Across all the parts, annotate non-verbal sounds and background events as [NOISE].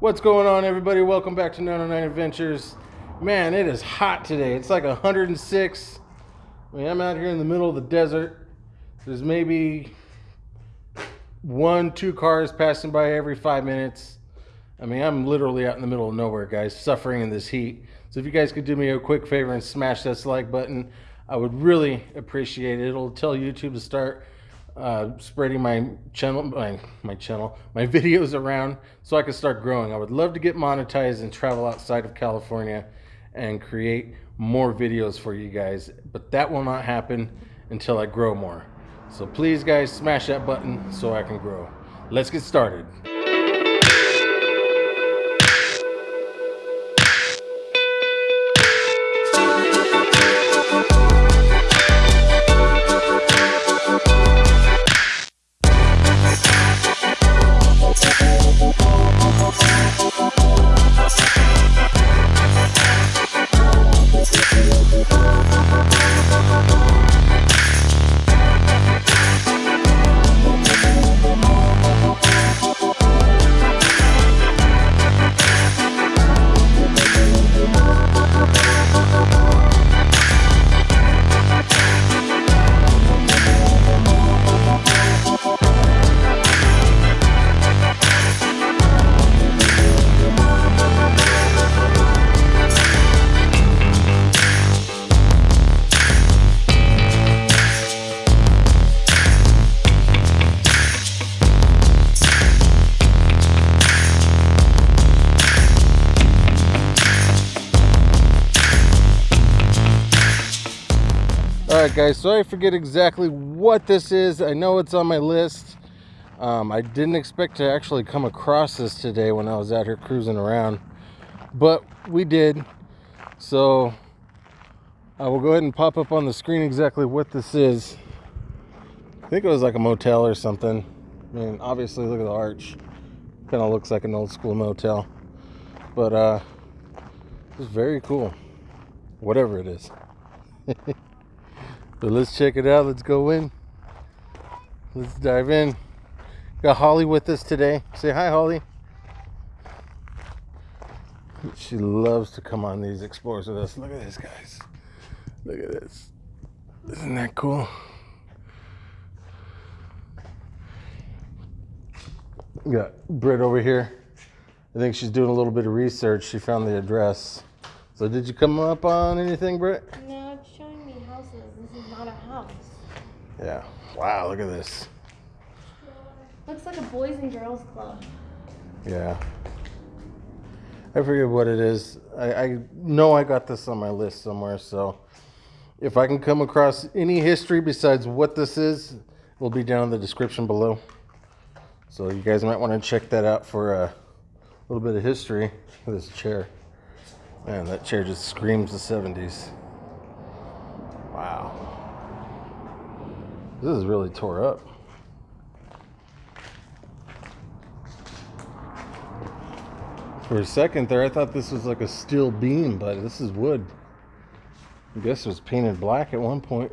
What's going on, everybody? Welcome back to 909 Adventures. Man, it is hot today. It's like 106. I mean, I'm out here in the middle of the desert. There's maybe one, two cars passing by every five minutes. I mean, I'm literally out in the middle of nowhere, guys, suffering in this heat. So if you guys could do me a quick favor and smash that like button, I would really appreciate it. It'll tell YouTube to start uh, spreading my channel, my, my channel, my [LAUGHS] videos around so I can start growing. I would love to get monetized and travel outside of California and create more videos for you guys, but that will not happen until I grow more. So please guys, smash that button so I can grow. Let's get started. Guys so i forget exactly what this is. I know it's on my list. Um, i didn't expect to actually come across this today when i was out here cruising around but we did. So i will go ahead and pop up on the screen exactly what this is. I think it was like a motel or something. I mean obviously look at the arch. Kind of looks like an old school motel but uh it's very cool. Whatever it is [LAUGHS] But let's check it out. Let's go in. Let's dive in. Got Holly with us today. Say hi, Holly. She loves to come on these explorers with us. Look at this, guys. Look at this. Isn't that cool? Got Britt over here. I think she's doing a little bit of research. She found the address. So did you come up on anything, Britt? No, it's showing me houses. This is not a house. Yeah. Wow, look at this. Looks like a boys and girls club. Yeah. I forget what it is. I, I know I got this on my list somewhere, so if I can come across any history besides what this is, it'll be down in the description below. So you guys might want to check that out for a little bit of history this chair. Man, that chair just screams the 70s. Wow. This is really tore up. For a second there, I thought this was like a steel beam, but this is wood. I guess it was painted black at one point.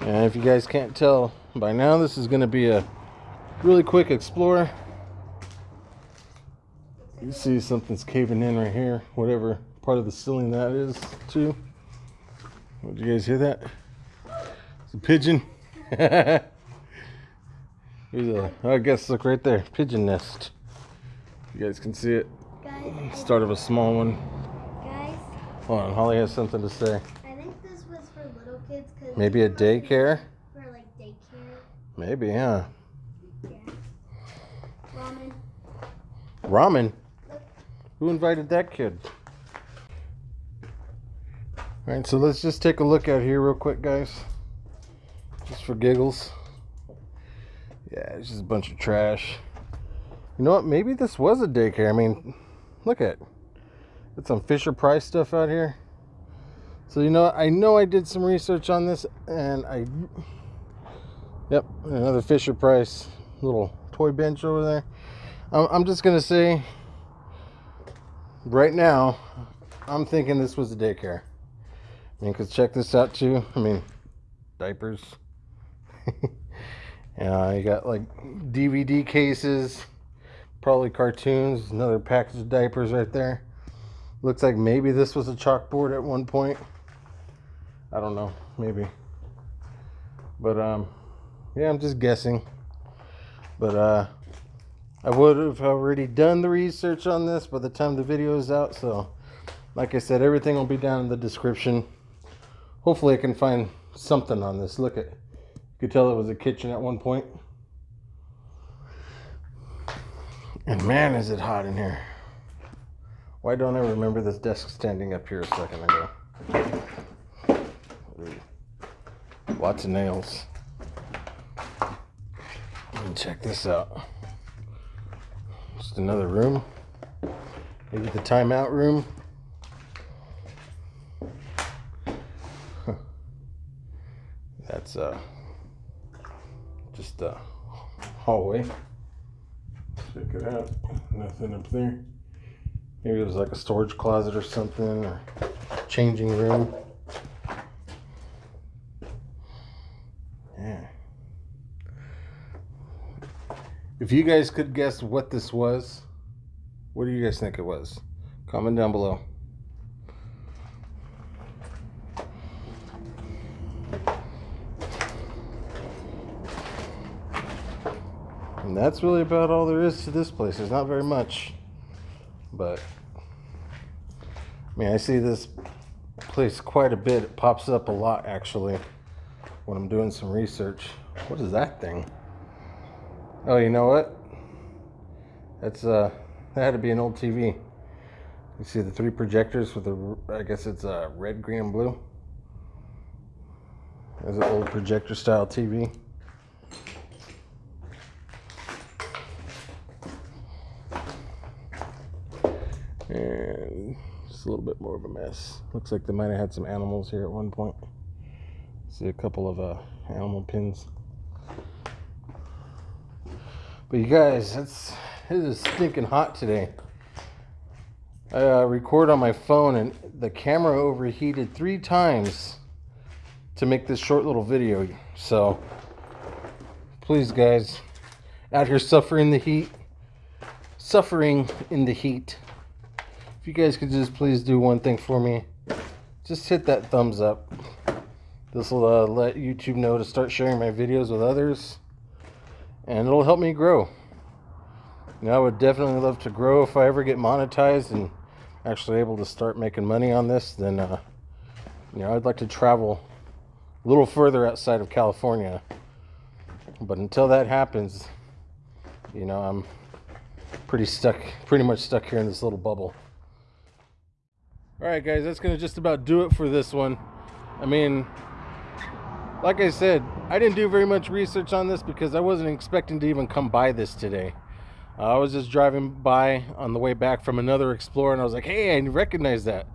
And if you guys can't tell by now, this is going to be a really quick explore. You see something's caving in right here, whatever part of the ceiling that is, too. What, did you guys hear that? It's a pigeon. [LAUGHS] Here's a, I guess, look right there, pigeon nest. You guys can see it. Guys, Start of a small one. guys, Hold on, Holly has something to say. I think this was for little kids. Maybe a daycare? For like daycare. Maybe, huh? Yeah. Ramen. Ramen? Who invited that kid? Alright, so let's just take a look out here real quick, guys. Just for giggles. Yeah, it's just a bunch of trash. You know what? Maybe this was a daycare. I mean, look at Got some Fisher Price stuff out here. So, you know? I know I did some research on this and I. Yep, another Fisher Price little toy bench over there. I'm, I'm just going to say right now, I'm thinking this was a daycare. I mean, because check this out too. I mean, diapers. [LAUGHS] yeah, you got like DVD cases, probably cartoons, another package of diapers right there. Looks like maybe this was a chalkboard at one point. I don't know, maybe. But um yeah, I'm just guessing. But uh I would have already done the research on this by the time the video is out, so like I said, everything will be down in the description. Hopefully I can find something on this. Look at you could tell it was a kitchen at one point. And man is it hot in here. Why don't I remember this desk standing up here a second ago? Lots of nails. And check this out. Another room. Maybe the timeout room. Huh. That's uh just a hallway. Check it out. Nothing up there. Maybe it was like a storage closet or something, or changing room. If you guys could guess what this was, what do you guys think it was? Comment down below. And that's really about all there is to this place. There's not very much. But I mean, I see this place quite a bit. It pops up a lot actually when I'm doing some research. What is that thing? Oh, you know what? That's uh that had to be an old TV. You see the three projectors with the I guess it's uh red, green, and blue. There's an old projector style TV. And just a little bit more of a mess. Looks like they might have had some animals here at one point. See a couple of uh, animal pins. But you guys, it's it is stinking hot today. I uh, record on my phone and the camera overheated three times to make this short little video. So please guys, out here suffering the heat, suffering in the heat. If you guys could just please do one thing for me, just hit that thumbs up. This will uh, let YouTube know to start sharing my videos with others, and it'll help me grow. Know, I would definitely love to grow if I ever get monetized and actually able to start making money on this. Then, uh, you know, I'd like to travel a little further outside of California. But until that happens, you know, I'm pretty stuck, pretty much stuck here in this little bubble. All right, guys, that's going to just about do it for this one. I mean, like I said, I didn't do very much research on this because I wasn't expecting to even come by this today. Uh, I was just driving by on the way back from another Explorer and I was like, hey, I recognize that.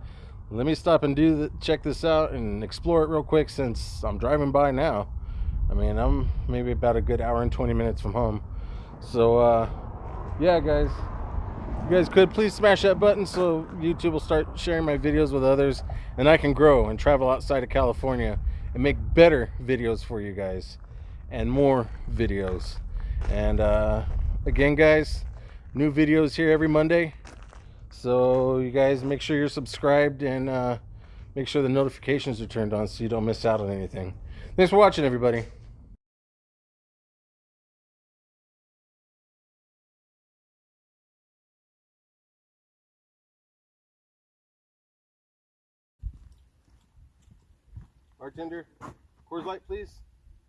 Let me stop and do the, check this out and explore it real quick since I'm driving by now. I mean, I'm maybe about a good hour and 20 minutes from home. So, uh, yeah, guys, you guys could please smash that button so YouTube will start sharing my videos with others and I can grow and travel outside of California and make better videos for you guys and more videos. And uh, again, guys, new videos here every Monday. So you guys make sure you're subscribed and uh, make sure the notifications are turned on so you don't miss out on anything. Thanks for watching, everybody. Bartender, Coors Light, please.